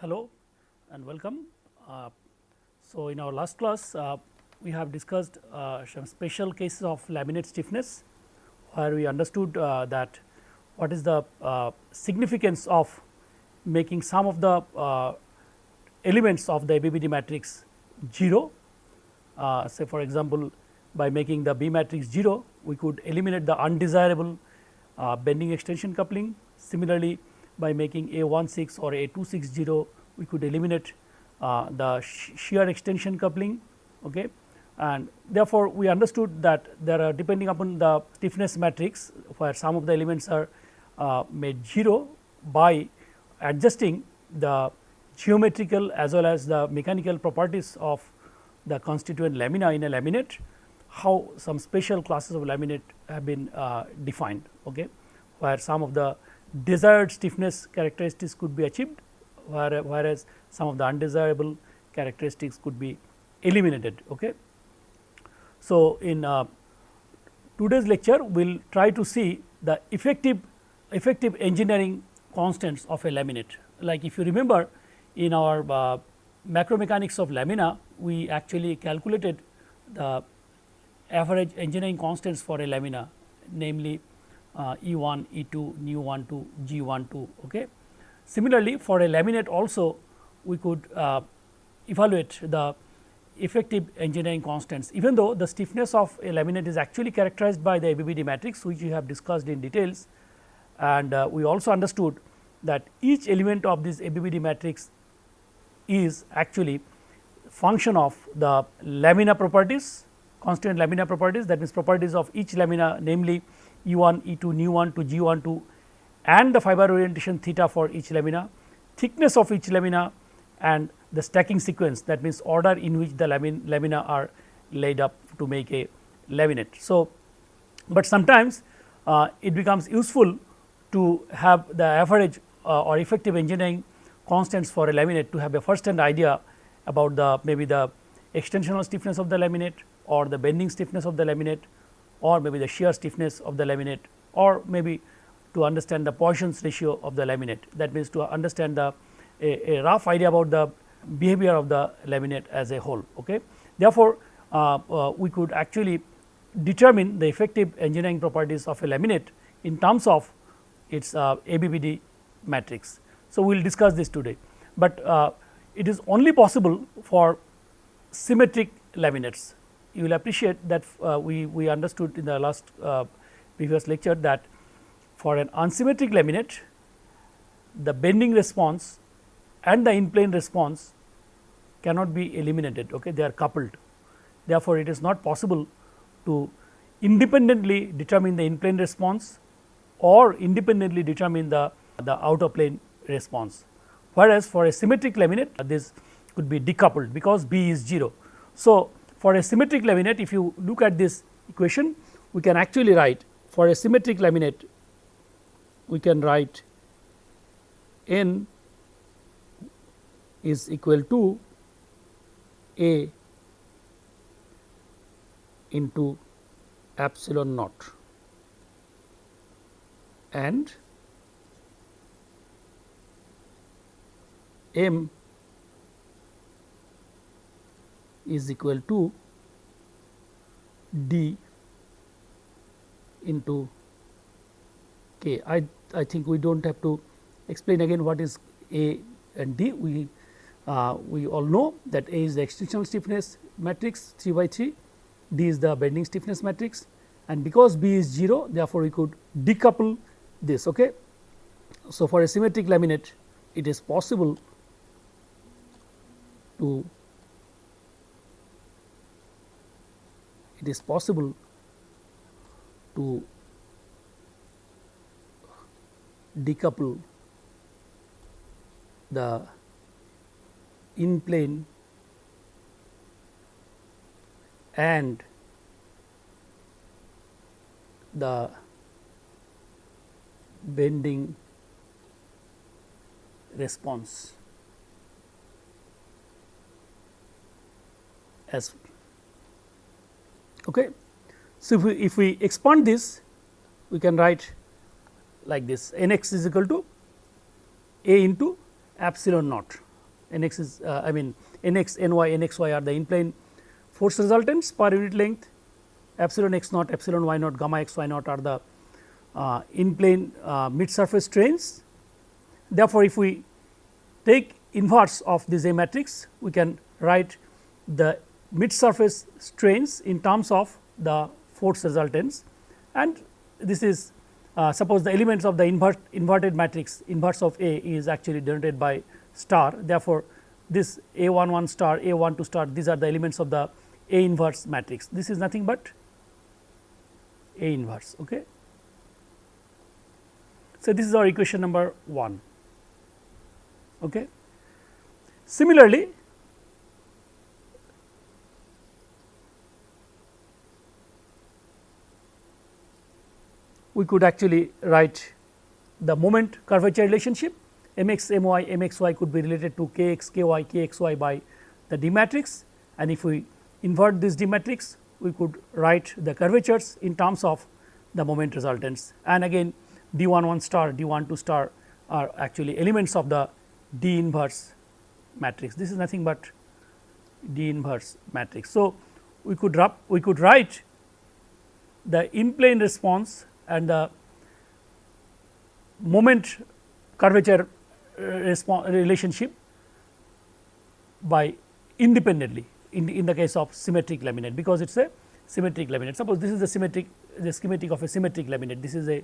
Hello and welcome. Uh, so, in our last class uh, we have discussed uh, some special cases of laminate stiffness where we understood uh, that what is the uh, significance of making some of the uh, elements of the ABBD matrix 0 say for example, by making the B matrix 0 we could eliminate the undesirable bending extension coupling. Similarly, by making A 16 or A 260 we could eliminate uh, the shear extension coupling okay? And therefore, we understood that there are depending upon the stiffness matrix where some of the elements are uh, made 0 by adjusting the geometrical as well as the mechanical properties of the constituent lamina in a laminate, how some special classes of laminate have been uh, defined, okay, where some of the desired stiffness characteristics could be achieved, whereas some of the undesirable characteristics could be eliminated. Okay. So, in uh, today's lecture we will try to see the effective effective engineering constants of a laminate. Like if you remember in our uh, macromechanics of lamina we actually calculated the average engineering constants for a lamina namely uh, E 1, E 2, nu 1 2, G 1 2. Okay. Similarly, for a laminate also we could uh, evaluate the effective engineering constants even though the stiffness of a laminate is actually characterized by the ABBD matrix which we have discussed in details and uh, we also understood that each element of this ABBD matrix is actually function of the lamina properties constant lamina properties that means properties of each lamina namely E 1, E 2, nu 1 to G 1 2 and the fiber orientation theta for each lamina, thickness of each lamina and the stacking sequence that means order in which the lamin, lamina are laid up to make a laminate. So, but sometimes uh, it becomes useful to have the average uh, or effective engineering constants for a laminate to have a first hand idea about the maybe the extensional stiffness of the laminate or the bending stiffness of the laminate or maybe the shear stiffness of the laminate or maybe to understand the Poisson's ratio of the laminate that means to understand the a, a rough idea about the behavior of the laminate as a whole. Okay. Therefore, uh, uh, we could actually determine the effective engineering properties of a laminate in terms of its uh, ABBD matrix. So, we will discuss this today, but uh, it is only possible for symmetric laminates. You will appreciate that uh, we, we understood in the last uh, previous lecture that for an unsymmetric laminate the bending response and the in plane response cannot be eliminated okay? They are coupled. Therefore it is not possible to independently determine the in plane response or independently determine the the outer plane response. Whereas for a symmetric laminate this could be decoupled because b is 0 so for a symmetric laminate if you look at this equation we can actually write for a symmetric laminate we can write n is equal to A into epsilon naught. And m is equal to d into k. I, I think we do not have to explain again what is A and D. We uh, we all know that A is the extensional stiffness matrix 3 by 3, D is the bending stiffness matrix and because B is 0 therefore, we could decouple this. Okay. So, for a symmetric laminate it is possible to it is possible to decouple the in plane and the bending response as okay. So, if we, if we expand this we can write like this n x is equal to a into epsilon naught n x is uh, I mean n x n y n x y are the in plane force resultants per unit length epsilon x naught epsilon y naught gamma x y naught are the uh, in plane uh, mid surface strains. Therefore, if we take inverse of this A matrix we can write the mid surface strains in terms of the force resultants and this is uh, suppose the elements of the invert, inverted matrix inverse of A is actually denoted by star. Therefore, this A 1 1 star A 1 2 star these are the elements of the A inverse matrix. This is nothing but A inverse. Okay. So, this is our equation number 1. Okay. Similarly, we could actually write the moment curvature relationship m x m y m x y could be related to k x k y k x y by the D matrix and if we invert this D matrix we could write the curvatures in terms of the moment resultants and again D 1 1 star D 1 2 star are actually elements of the D inverse matrix. This is nothing but D inverse matrix. So, we could we could write the in plane response and the moment curvature uh, relationship by independently in, in the case of symmetric laminate because it is a symmetric laminate. Suppose this is the symmetric the schematic of a symmetric laminate. This is a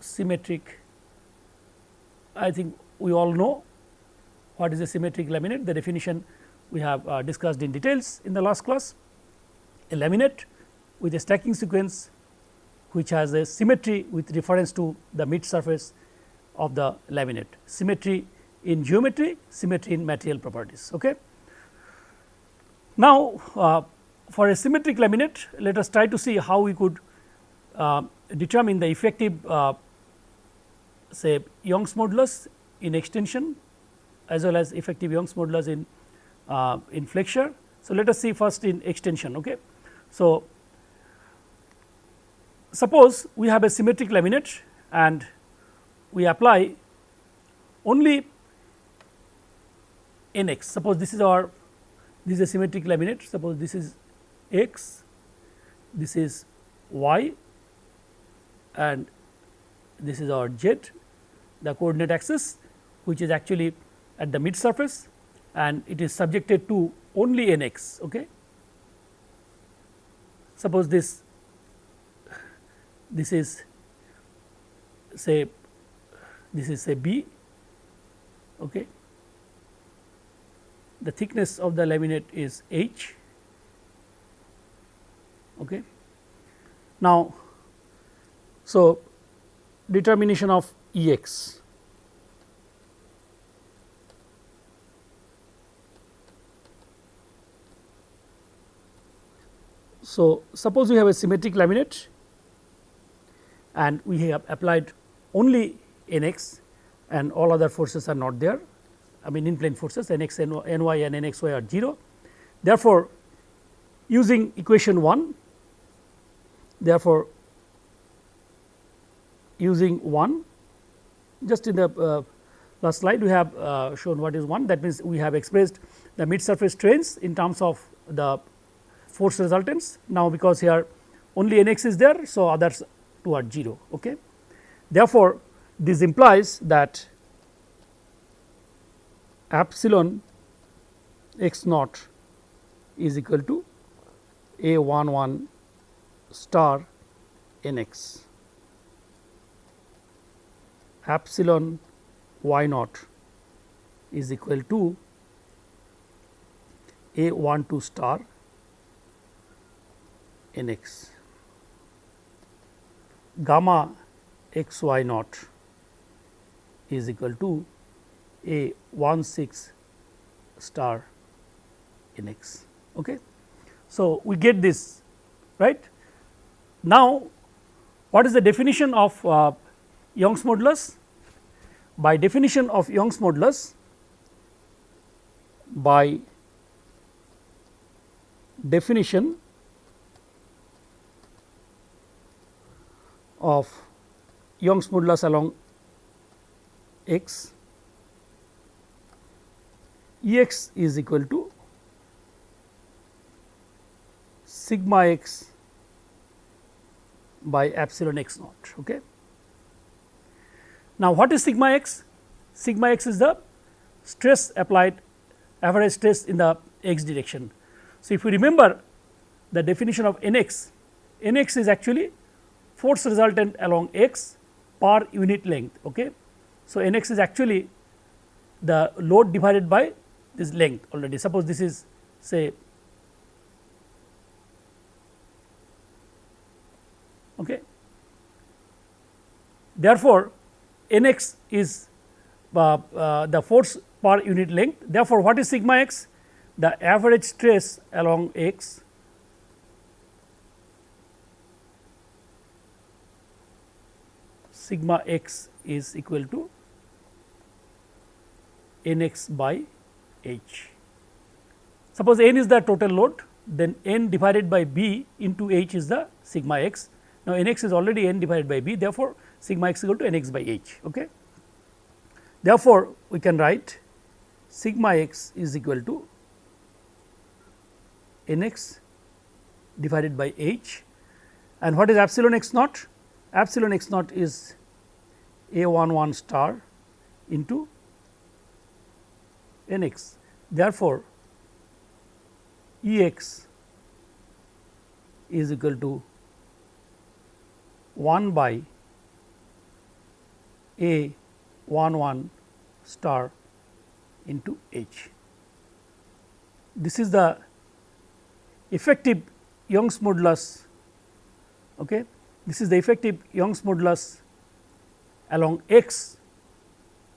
symmetric I think we all know what is a symmetric laminate. The definition we have uh, discussed in details in the last class a laminate with a stacking sequence which has a symmetry with reference to the mid surface of the laminate symmetry in geometry symmetry in material properties. Okay. Now, uh, for a symmetric laminate let us try to see how we could uh, determine the effective uh, say Young's modulus in extension as well as effective Young's modulus in uh, in flexure. So, let us see first in extension. Okay. So, suppose we have a symmetric laminate and we apply only n x. Suppose this is our this is a symmetric laminate. Suppose this is x this is y and this is our z the coordinate axis which is actually at the mid surface and it is subjected to only n x okay suppose this this is say this is say B okay? The thickness of the laminate is H okay? Now so determination of Ex So, suppose we have a symmetric laminate and we have applied only n x and all other forces are not there I mean in plane forces n x n y and n x y are 0. Therefore, using equation 1 therefore, using 1 just in the uh, last slide we have uh, shown what is 1 that means we have expressed the mid surface strains in terms of the force resultants. Now, because here only n x is there, so others two are 0. Okay. Therefore, this implies that epsilon x naught is equal to a 1 1 star n x epsilon y naught is equal to a 1 2 star n x gamma x y naught is equal to a 1 6 star n x. Okay. So, we get this right. Now, what is the definition of uh, Young's modulus? By definition of Young's modulus, by definition of Young's modulus along x E x is equal to sigma x by epsilon x naught. Okay. Now, what is sigma x? Sigma x is the stress applied average stress in the x direction. So, if you remember the definition of n x, n x is actually force resultant along x per unit length. Okay. So, n x is actually the load divided by this length already. Suppose this is say okay. Therefore, n x is uh, uh, the force per unit length. Therefore, what is sigma x? The average stress along x sigma x is equal to n x by h. Suppose n is the total load, then n divided by b into h is the sigma x. Now, n x is already n divided by b, therefore, sigma x is equal to n x by h. Okay. Therefore, we can write sigma x is equal to n x divided by h and what is epsilon x naught? Epsilon x naught is a 1 1 star into n x. Therefore, E x is equal to 1 by a 1 1 star into h. This is the effective Young's modulus. Okay. This is the effective Young's modulus along x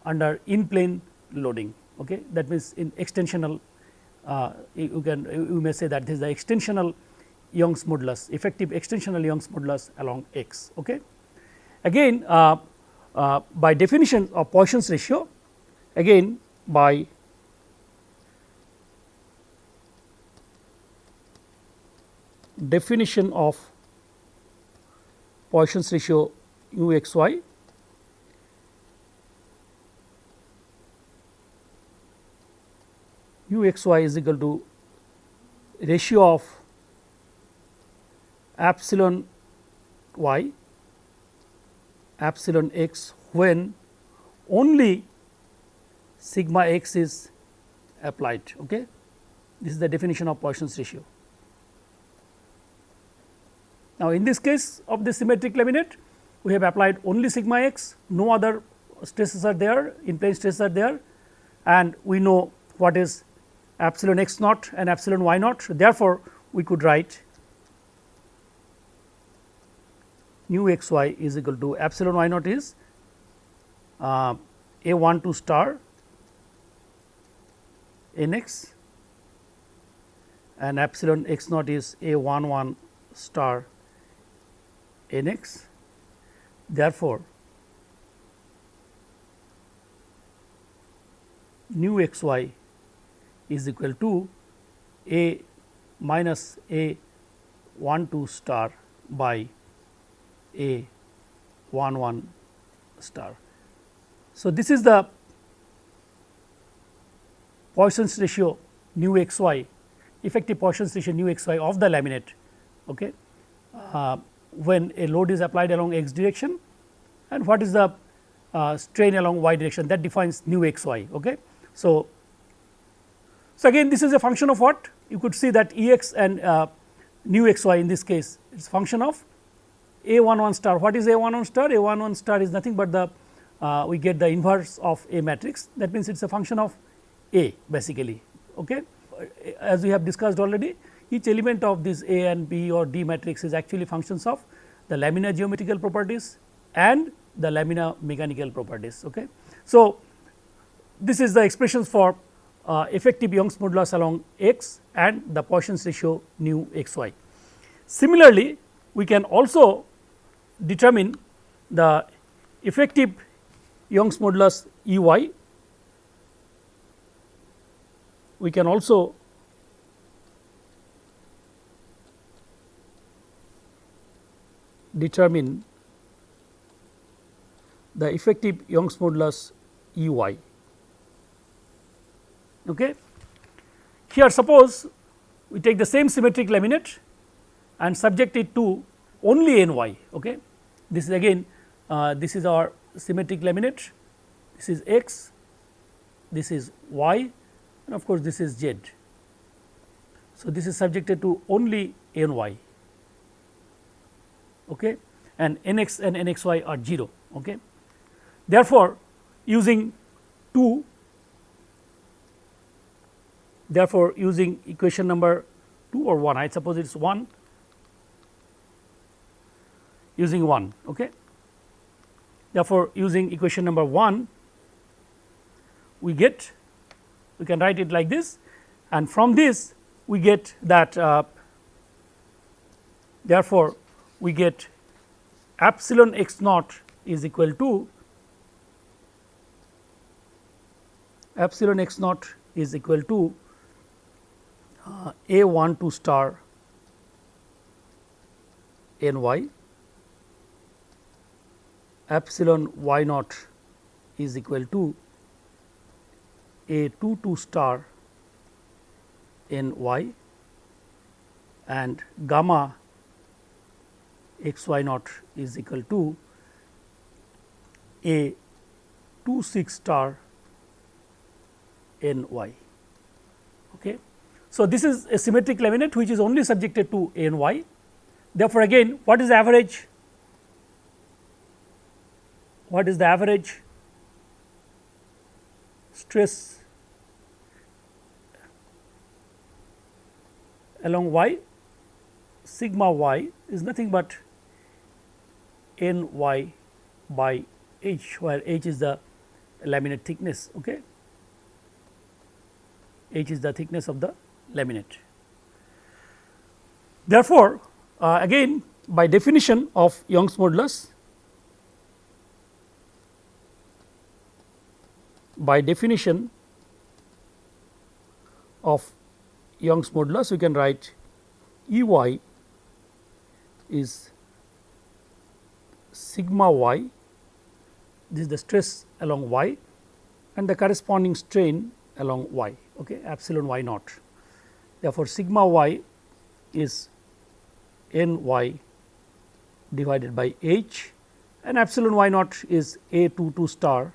under in plane loading. Okay. That means, in extensional uh, you can you may say that this is the extensional Young's modulus effective extensional Young's modulus along x. Okay. Again uh, uh, by definition of Poisson's ratio again by definition of Poisson's ratio u x y u x y is equal to ratio of epsilon y epsilon x when only sigma x is applied. Okay. This is the definition of Poisson's ratio. Now, in this case of the symmetric laminate, we have applied only sigma x, no other stresses are there, in plane stresses are there and we know what is epsilon x naught and epsilon y naught. Therefore, we could write nu x y is equal to epsilon y naught is uh, a 1 2 star n x and epsilon x naught is a 1 1 star n x. Therefore, nu x y is equal to a minus a 1 2 star by a 1 1 star. So, this is the Poisson's ratio nu x y effective Poisson's ratio nu x y of the laminate okay, uh, when a load is applied along x direction and what is the uh, strain along y direction that defines nu x y. Okay. So, so, again this is a function of what you could see that E x and uh, nu x y in this case it is function of a 1 1 star. What is a 1 1 star? A 1 1 star is nothing but the uh, we get the inverse of a matrix that means it is a function of a basically. Okay. As we have discussed already each element of this A and B or D matrix is actually functions of the laminar geometrical properties and the laminar mechanical properties. Okay. So, this is the expressions for uh, effective Young's modulus along x and the Poisson's ratio nu x y. Similarly, we can also determine the effective Young's modulus E y. We can also determine the effective Young's modulus E y. Okay. Here suppose we take the same symmetric laminate and subject it to only n y. Okay. This is again uh, this is our symmetric laminate, this is x, this is y and of course, this is z. So, this is subjected to only n y okay, and n x and n x y are 0. Okay. Therefore, using 2 therefore, using equation number 2 or 1 I suppose it is 1 using 1. Okay. Therefore, using equation number 1 we get we can write it like this and from this we get that uh, therefore, we get epsilon x naught is equal to epsilon x naught is equal to a 1 2 star n y epsilon y naught is equal to a 2 2 star n y and gamma x y naught is equal to a 2 6 star n y. So, this is a symmetric laminate which is only subjected to n y. Therefore, again what is the average? What is the average stress along y? Sigma y is nothing but n y by h, where h is the laminate thickness. Okay. h is the thickness of the laminate. Therefore, uh, again by definition of Young's modulus, by definition of Young's modulus, we can write E y is sigma y, this is the stress along y and the corresponding strain along y okay, epsilon y naught. Therefore, sigma y is n y divided by h and epsilon y naught is a 2 2 star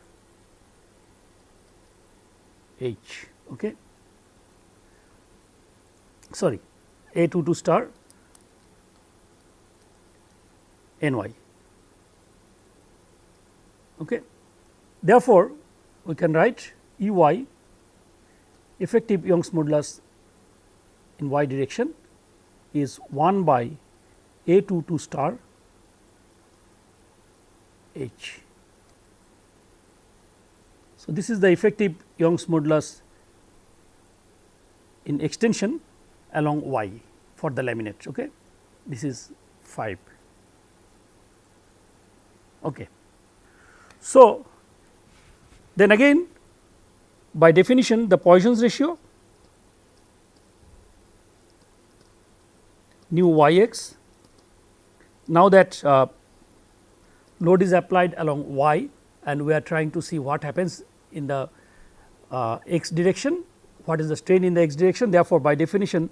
h. Okay. Sorry, a 2 2 star n y. Okay. Therefore, we can write E y effective Young's modulus in y direction is 1 by a 2 2 star h. So, this is the effective Young's modulus in extension along y for the laminate. Okay. This is 5. Okay. So, then again by definition the Poisson's ratio nu y x. Now that uh, load is applied along y and we are trying to see what happens in the uh, x direction, what is the strain in the x direction. Therefore, by definition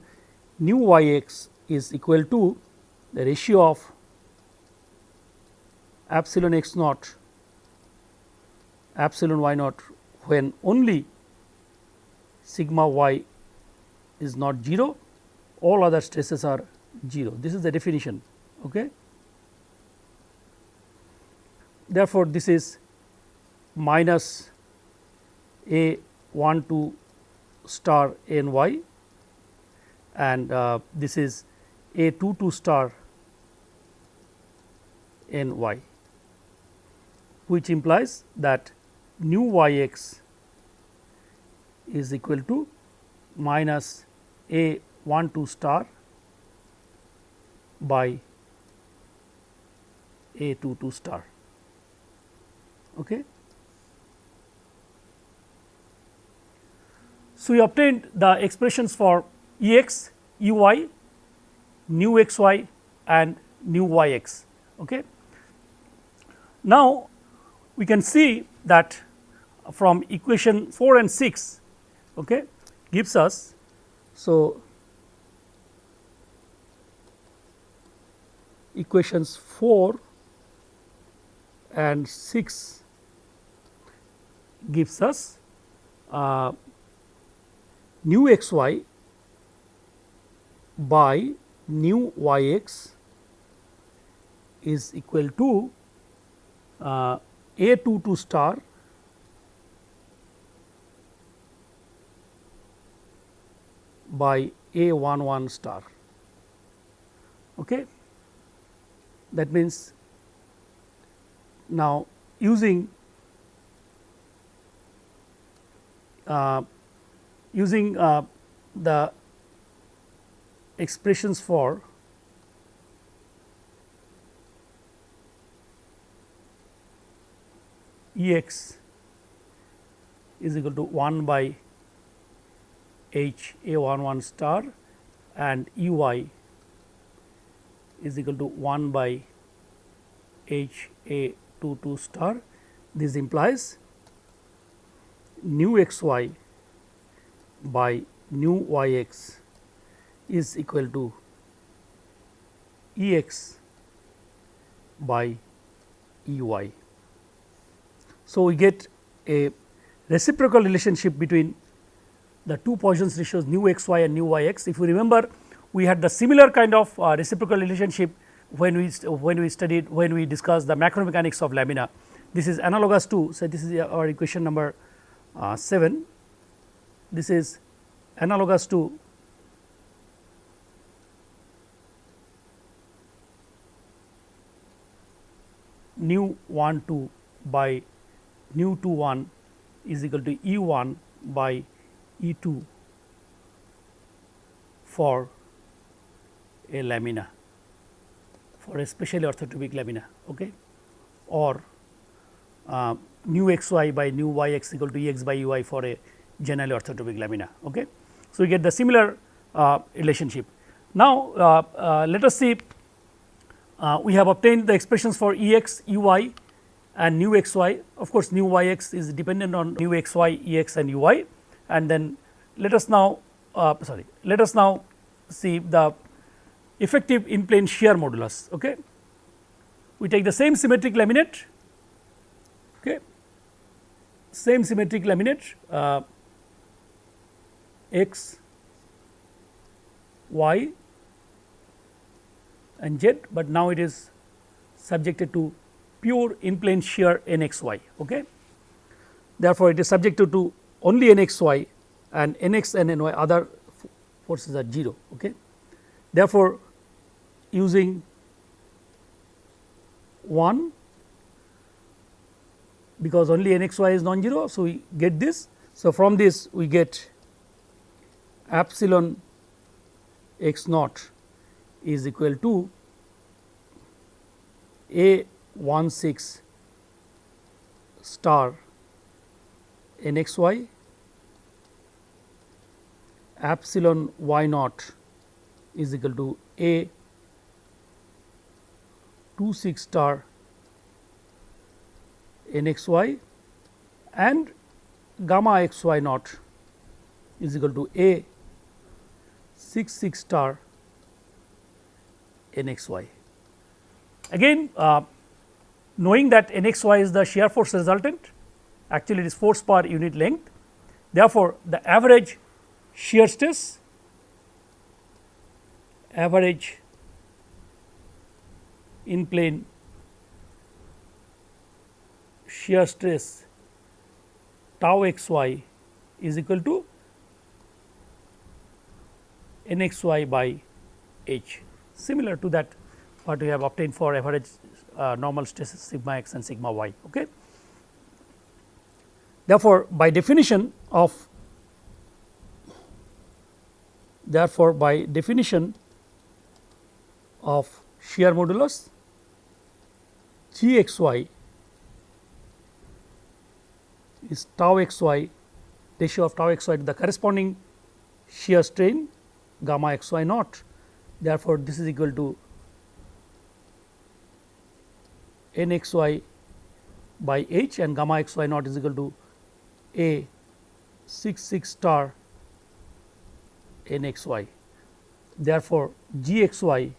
nu y x is equal to the ratio of epsilon x naught epsilon y naught when only sigma y is not 0 all other stresses are 0 this is the definition okay? Therefore this is minus a 1 2 star n y and uh, this is a 2 2 star n y which implies that nu y x is equal to minus a 1 2 star by a 2 2 star. Okay. So, we obtained the expressions for E x, E y, nu x y and nu y x. Okay. Now, we can see that from equation 4 and 6 okay, gives us. So, equations 4 and 6 gives us uh, nu x y by nu y x is equal to uh, a 2 2 star by a 1 1 star. Okay. That means, now using uh, using uh, the expressions for E x is equal to 1 by h a 1 1 star and E y is equal to 1 by h a 2 2 star. This implies nu x y by nu y x is equal to E x by E y. So, we get a reciprocal relationship between the two Poisson's ratios nu x y and nu y x. If you remember we had the similar kind of uh, reciprocal relationship when we when we studied when we discussed the macromechanics of lamina. This is analogous to so this is our equation number uh, 7. This is analogous to nu 1 2 by nu 2 1 is equal to E 1 by E 2 for a lamina for a specially orthotropic lamina okay, or uh, nu x y by nu y x equal to E x by E y for a generally orthotropic lamina. Okay. So, we get the similar uh, relationship. Now, uh, uh let us see uh, we have obtained the expressions for E x, E y and nu x y of course, nu y x is dependent on nu x y, E x and U y and then let us now uh, sorry let us now see the effective in plane shear modulus. Okay. We take the same symmetric laminate okay, same symmetric laminate uh, x y and z, but now it is subjected to pure in plane shear n x y. Okay. Therefore, it is subjected to only n x y and n x and n y other forces are 0. Okay. Therefore, using 1 because only n x y is non-zero. So, we get this. So, from this we get epsilon x naught is equal to a 1 6 star n x y epsilon y naught is equal to a 2 6 star n x y and gamma x y naught is equal to a 6 6 star n x y. Again uh, knowing that n x y is the shear force resultant actually it is force per unit length. Therefore, the average shear stress average in plane shear stress tau x y is equal to n x y by h similar to that what we have obtained for average uh, normal stresses sigma x and sigma y. Okay. Therefore, by definition of therefore, by definition of shear modulus g x y is tau x y ratio of tau x y to the corresponding shear strain gamma x y naught therefore, this is equal to n x y by h and gamma x y naught is equal to A 6 6 star n x y. Therefore, g x y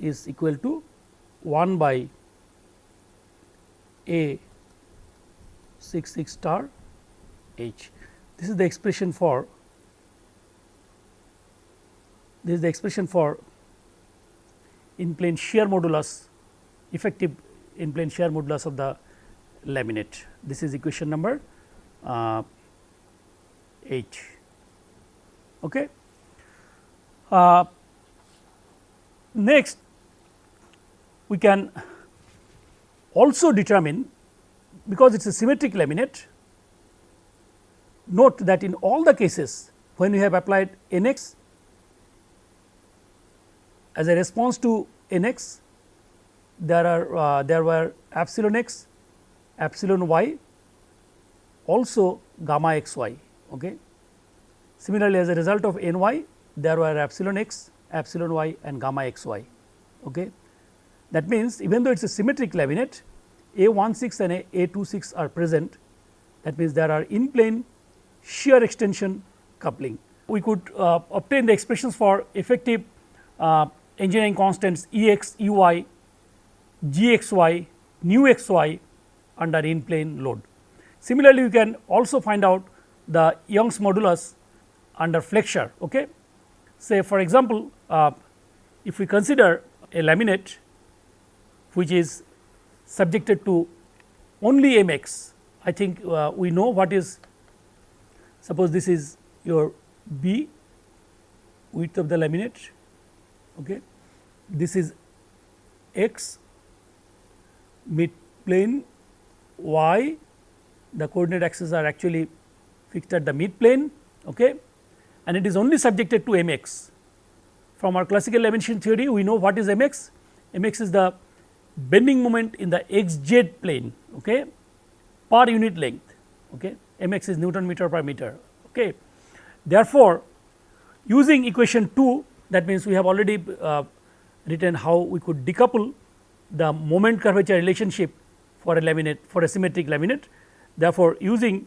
is equal to 1 by A 6 6 star h. This is the expression for this is the expression for in plane shear modulus effective in plane shear modulus of the laminate. This is equation number uh, H. Okay. Uh, next, we can also determine because it is a symmetric laminate. Note that in all the cases when we have applied n x as a response to n x there are uh, there were epsilon x, epsilon y, also gamma x y. Okay. Similarly, as a result of n y there were epsilon x, epsilon y and gamma x y. Okay. That means, even though it is a symmetric laminate A 1 6 and A 2 6 are present that means, there are in plane shear extension coupling. We could uh, obtain the expressions for effective uh, engineering constants E x, E y g x y nu x y under in plane load. Similarly, you can also find out the Young's modulus under flexure. Okay. Say for example, uh, if we consider a laminate which is subjected to only m x, I think uh, we know what is suppose this is your b width of the laminate, okay. this is x mid plane y the coordinate axes are actually fixed at the mid plane okay, and it is only subjected to m x. From our classical lamination theory we know what is mx mx is the bending moment in the x z plane okay, per unit length okay. m x is Newton meter per meter. Okay. Therefore, using equation 2 that means we have already uh, written how we could decouple the moment curvature relationship for a laminate for a symmetric laminate. Therefore, using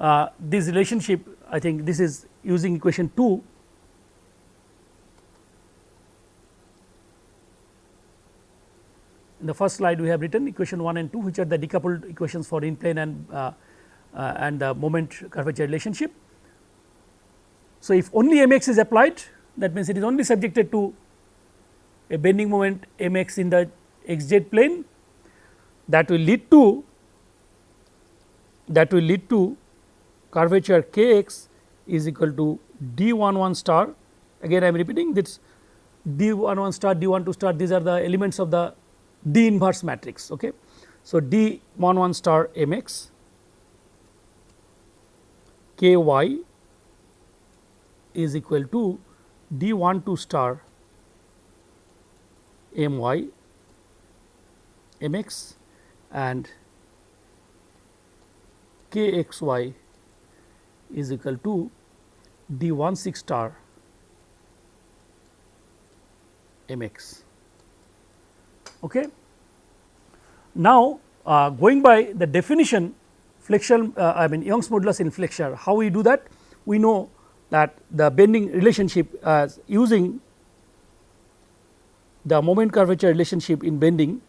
uh, this relationship I think this is using equation 2 in the first slide we have written equation 1 and 2 which are the decoupled equations for in plane and uh, uh, and the moment curvature relationship. So, if only m x is applied that means it is only subjected to a bending moment m x in the x z plane that will lead to that will lead to curvature k x is equal to d 1 1 star again I am repeating this d 1 1 star d 1 2 star these are the elements of the d inverse matrix. Okay. So, d 1 1 star m x k y is equal to d 1 2 star m y m x and k x y is equal to d 1 6 star m x. Okay. Now, uh, going by the definition flexure uh, I mean Young's modulus in flexure how we do that we know that the bending relationship as using the moment curvature relationship in bending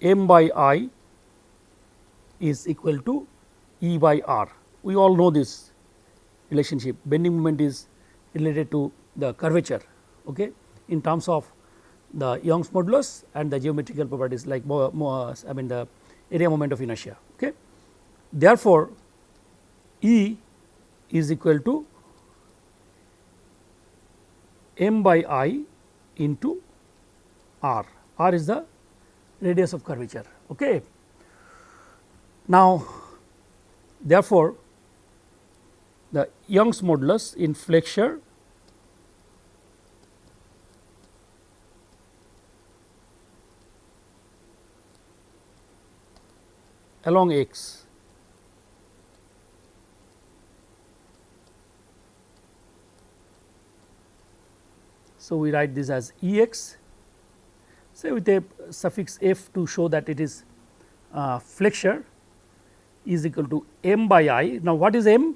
m by i is equal to E by r. We all know this relationship bending moment is related to the curvature okay, in terms of the Young's modulus and the geometrical properties like more, more, I mean the area moment of inertia. Okay. Therefore, E is equal to m by i into r, r is the radius of curvature. Okay. Now, therefore, the Young's modulus in flexure along x So, we write this as E x say with a suffix f to show that it is uh, flexure is equal to m by i. Now, what is m?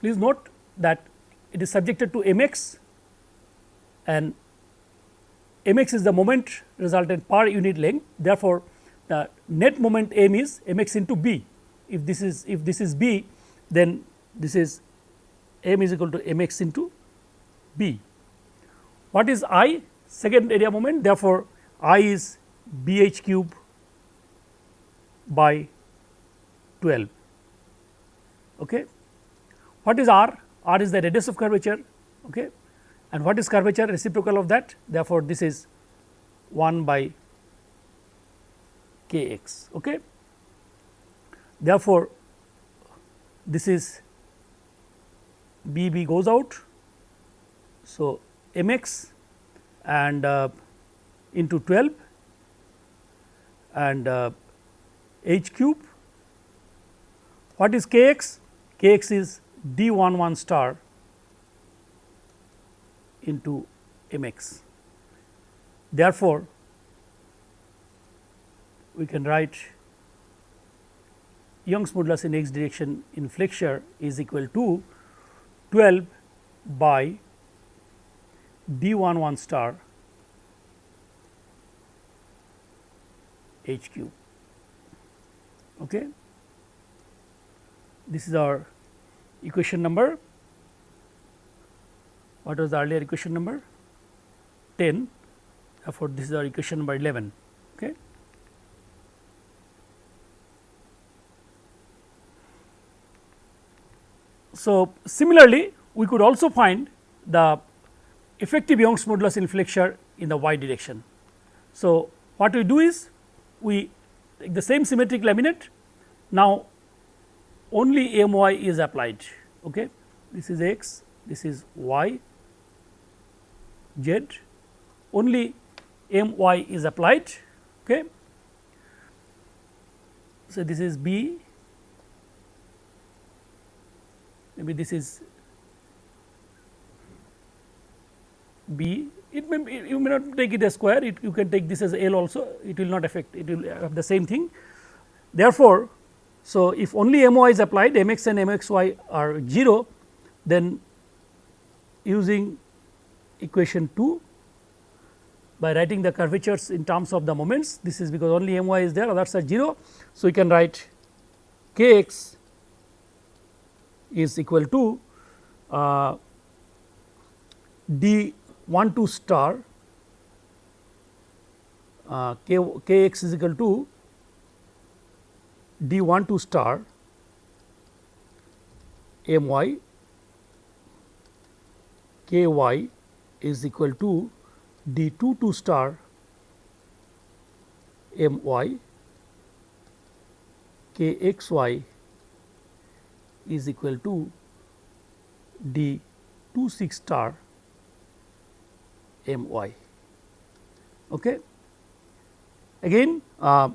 Please note that it is subjected to m x and m x is the moment resultant per unit length. Therefore, the net moment m is m x into b. If this is if this is b, then this is m is equal to m x into b. What is i? Second area moment. Therefore, i is b h cube by 12. Okay. What is r? r is the radius of curvature okay. and what is curvature reciprocal of that therefore, this is 1 by k x. Okay. Therefore, this is b b goes out. So, m x and uh, into 12 and uh, h cube. What is k x? k x is d 1 1 star into m x. Therefore, we can write Young's modulus in x direction in flexure is equal to 12 by d 1 1 star h cube. Okay. This is our equation number. What was the earlier equation number? 10. Therefore, this is our equation number 11. Okay. So, similarly, we could also find the effective Young's modulus in flexure in the y direction. So, what we do is we take the same symmetric laminate. Now only m y is applied okay? This is x this is y z. Only m y is applied okay? So this is b maybe this is b it may you may not take it as square it, you can take this as L also it will not affect it will have the same thing. Therefore, so if only m y is applied m x and m x y are 0 then using equation 2 by writing the curvatures in terms of the moments this is because only m y is there others are 0. So, we can write k x is equal to uh, d 1 2 star uh, k, k x is equal to d 1 2 star m y k y is equal to d 2 2 star m y k x y is equal to d 2 6 star m y. Okay. Again uh,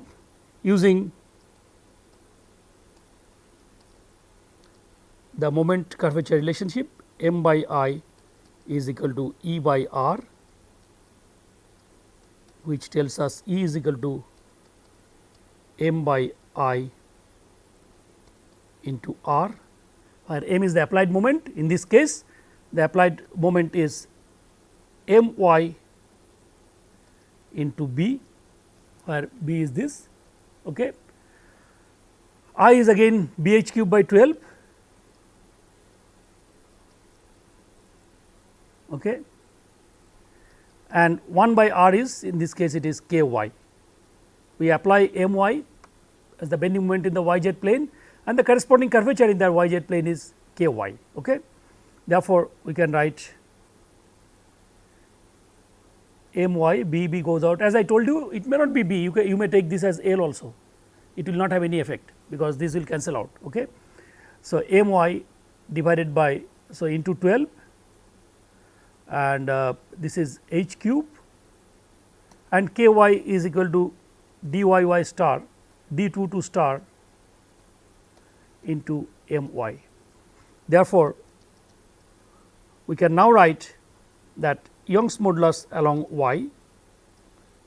using the moment curvature relationship m by i is equal to E by r which tells us E is equal to m by i into r where m is the applied moment in this case the applied moment is m y into b where b is this okay. i is again b h cube by 12 okay and 1 by r is in this case it is k y. We apply m y as the bending moment in the y z plane and the corresponding curvature in the y z plane is k y. Okay. Therefore, we can write my m y b b goes out as I told you it may not be b you, can, you may take this as L also it will not have any effect because this will cancel out. Okay. So, m y divided by so into 12 and uh, this is h cube and k y is equal to d y y star d 2 2 star into m y. Therefore, we can now write that Young's modulus along y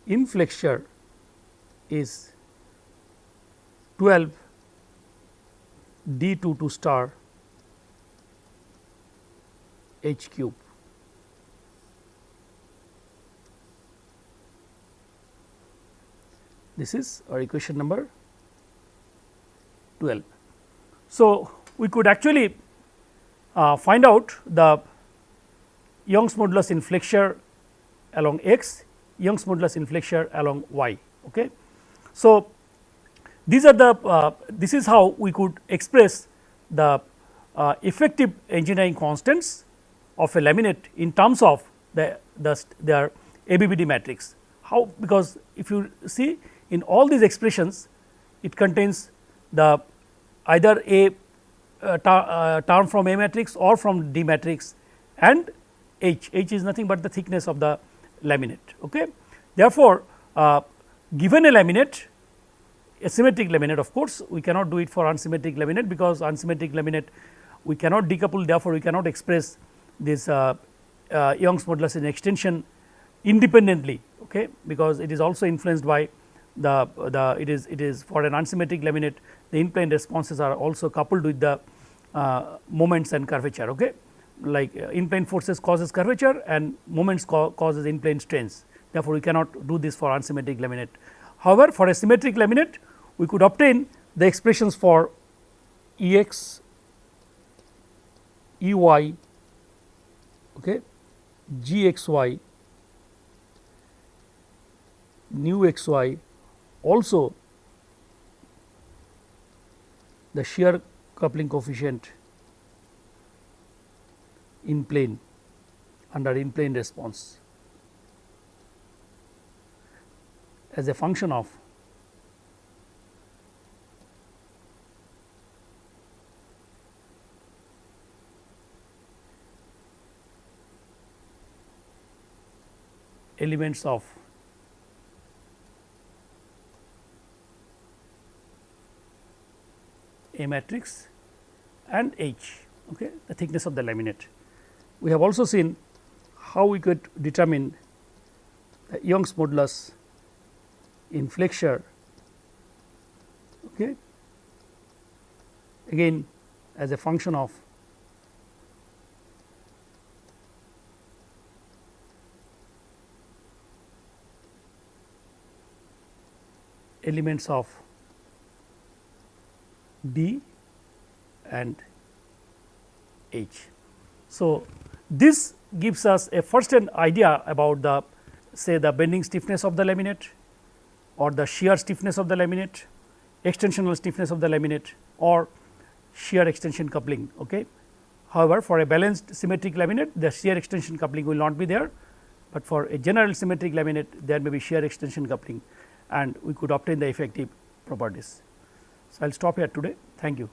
in flexure is 12 d 2 2 star h cube. This is our equation number 12. So, we could actually uh, find out the Young's modulus in flexure along x, Young's modulus in flexure along y. Okay. So, these are the uh, this is how we could express the uh, effective engineering constants of a laminate in terms of the, the their ABBD matrix. How because if you see in all these expressions it contains the either a uh, uh, term from A matrix or from D matrix and H, H is nothing but the thickness of the laminate. Okay. Therefore, uh, given a laminate a symmetric laminate of course, we cannot do it for unsymmetric laminate because unsymmetric laminate we cannot decouple therefore, we cannot express this uh, uh, Young's modulus in extension independently okay, because it is also influenced by the, the it is it is for an unsymmetric laminate the in plane responses are also coupled with the uh, moments and curvature okay? Like uh, in plane forces causes curvature and moments ca causes in plane strains. Therefore, we cannot do this for unsymmetric laminate. However, for a symmetric laminate we could obtain the expressions for E x, E y, okay, G x y, nu x y also the shear coupling coefficient in plane under in plane response as a function of elements of A matrix and H okay, the thickness of the laminate. We have also seen how we could determine the Young's modulus in flexure okay, again as a function of elements of D and H. So, this gives us a first hand idea about the say the bending stiffness of the laminate or the shear stiffness of the laminate, extensional stiffness of the laminate or shear extension coupling. Okay. However, for a balanced symmetric laminate the shear extension coupling will not be there, but for a general symmetric laminate there may be shear extension coupling and we could obtain the effective properties. So, I will stop here today. Thank you.